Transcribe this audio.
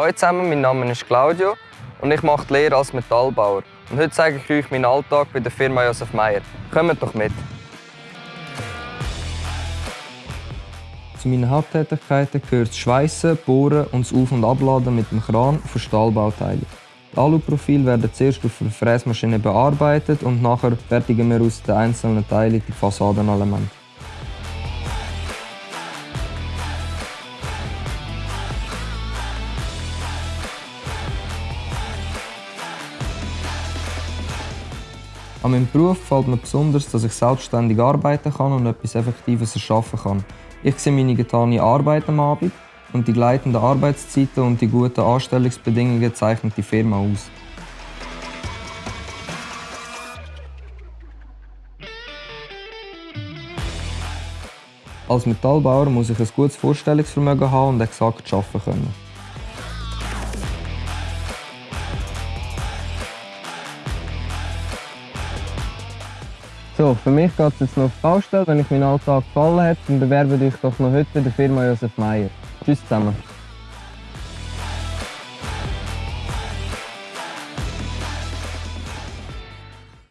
Hallo zusammen, mein Name ist Claudio und ich mache die Lehre als Metallbauer. Und heute zeige ich euch meinen Alltag bei der Firma Josef Meyer. Kommt doch mit! Zu meinen Haupttätigkeiten gehört das Schweissen, Bohren und das Auf- und Abladen mit dem Kran von Stahlbauteilen. Die Aluprofile werden zuerst auf der Fräsmaschine bearbeitet und nachher fertigen wir aus den einzelnen Teilen die Fassadenelemente. An meinem Beruf gefällt mir besonders, dass ich selbstständig arbeiten kann und etwas Effektives erschaffen kann. Ich sehe meine getane Arbeit am Abend und die gleitenden Arbeitszeiten und die guten Anstellungsbedingungen zeichnen die Firma aus. Als Metallbauer muss ich ein gutes Vorstellungsvermögen haben und exakt arbeiten können. So, für mich geht es jetzt noch auf die Baustelle. Wenn euch mein Alltag gefallen hat, dann bewerbt euch doch noch heute bei der Firma Josef Meyer. Tschüss zusammen.